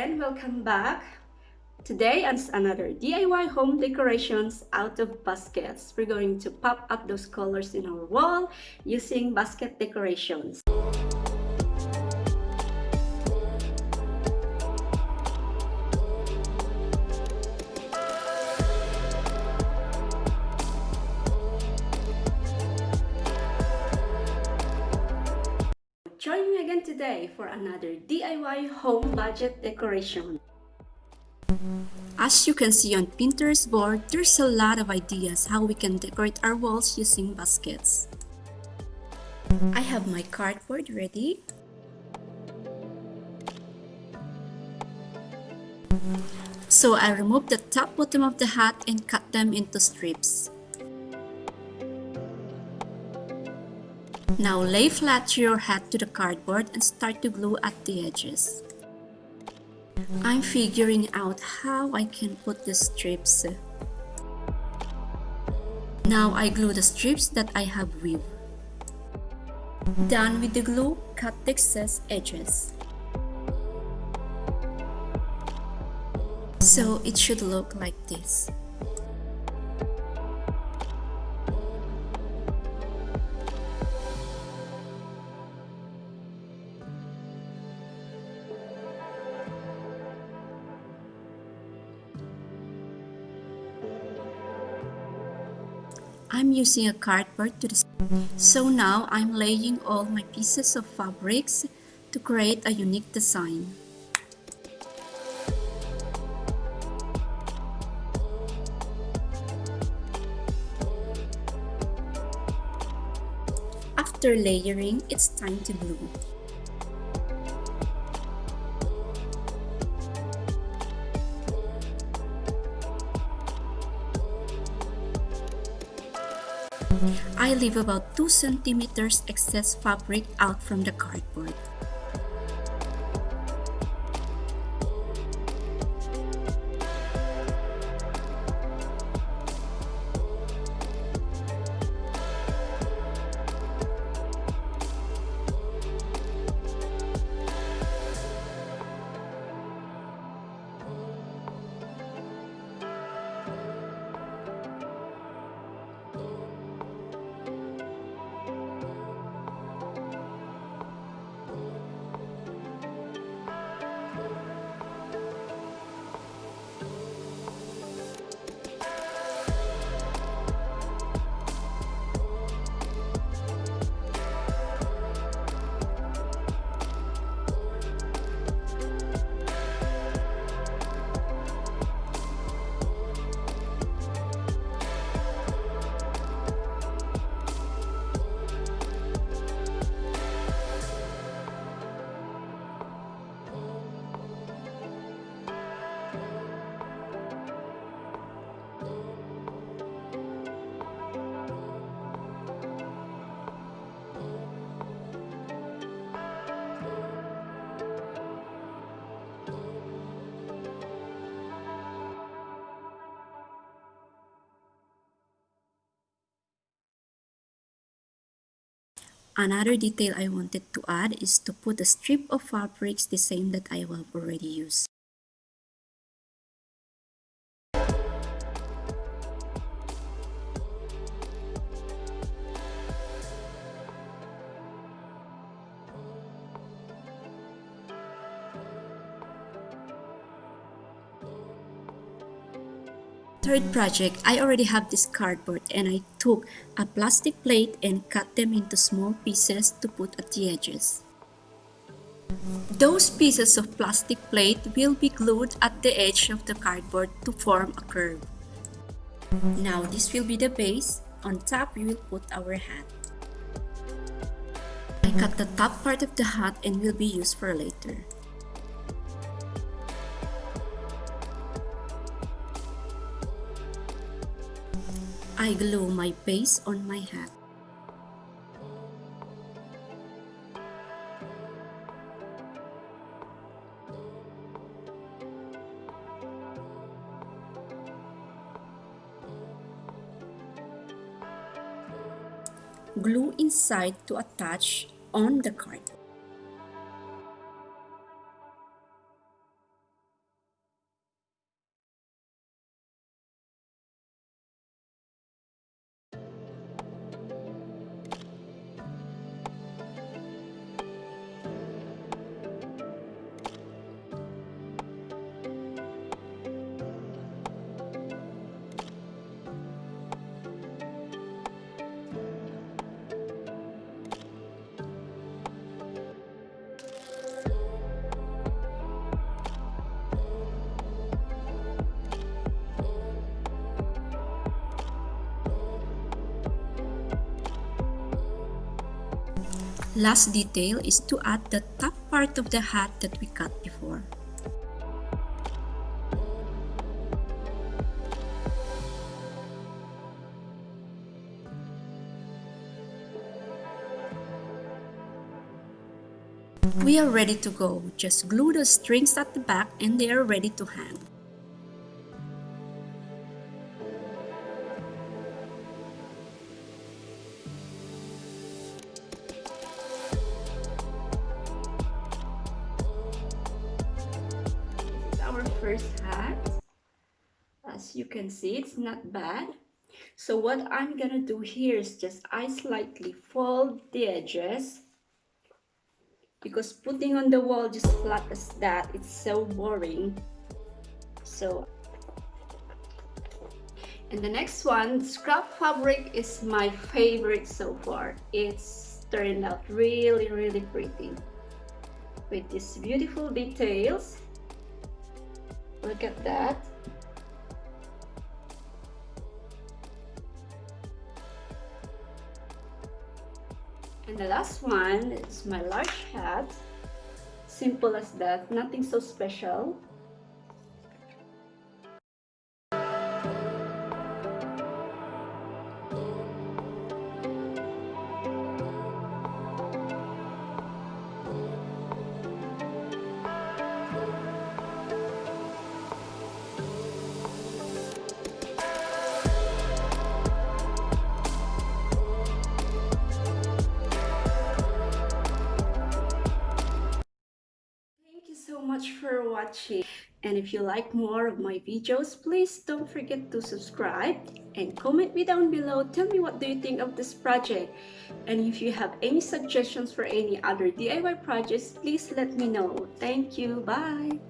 and welcome back. Today on another DIY home decorations out of baskets. We're going to pop up those colors in our wall using basket decorations. Today for another DIY home budget decoration. As you can see on Pinterest board, there's a lot of ideas how we can decorate our walls using baskets. I have my cardboard ready. So I remove the top bottom of the hat and cut them into strips. Now lay flat your hat to the cardboard and start to glue at the edges. I'm figuring out how I can put the strips. Now I glue the strips that I have weaved. Done with the glue, cut the excess edges. So it should look like this. I'm using a cardboard to the so now I'm laying all my pieces of fabrics to create a unique design. After layering, it's time to glue. I leave about 2 centimeters excess fabric out from the cardboard. Another detail I wanted to add is to put a strip of fabrics the same that I have already used. Third project, I already have this cardboard and I took a plastic plate and cut them into small pieces to put at the edges. Those pieces of plastic plate will be glued at the edge of the cardboard to form a curve. Now this will be the base. On top, we will put our hat. I cut the top part of the hat and will be used for later. I glue my base on my hat. Glue inside to attach on the card. Last detail is to add the top part of the hat that we cut before. We are ready to go. Just glue the strings at the back and they are ready to hang. First hat. As you can see, it's not bad. So what I'm gonna do here is just I slightly fold the edges because putting on the wall just flat as that it's so boring so and the next one scrap fabric is my favorite so far it's turned out really really pretty with these beautiful details look at that And the last one is my large hat. Simple as that, nothing so special. Much for watching. And if you like more of my videos please don't forget to subscribe and comment me down below. Tell me what do you think of this project. And if you have any suggestions for any other DIY projects please let me know. Thank you. Bye